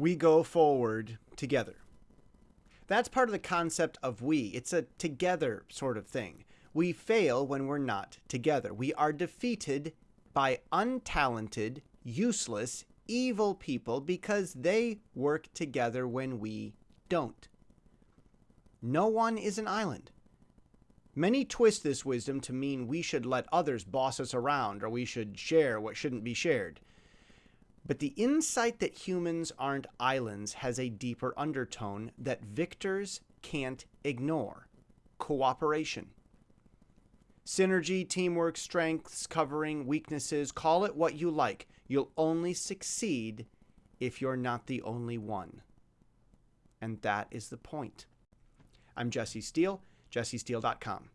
We go forward together. That's part of the concept of we. It's a together sort of thing. We fail when we're not together. We are defeated by untalented, useless, evil people because they work together when we don't. No one is an island. Many twist this wisdom to mean we should let others boss us around or we should share what shouldn't be shared. But the insight that humans aren't islands has a deeper undertone that victors can't ignore cooperation. Synergy, teamwork, strengths, covering, weaknesses, call it what you like. You'll only succeed if you're not the only one. And that is the point. I'm Jesse Steele, jessesteele.com.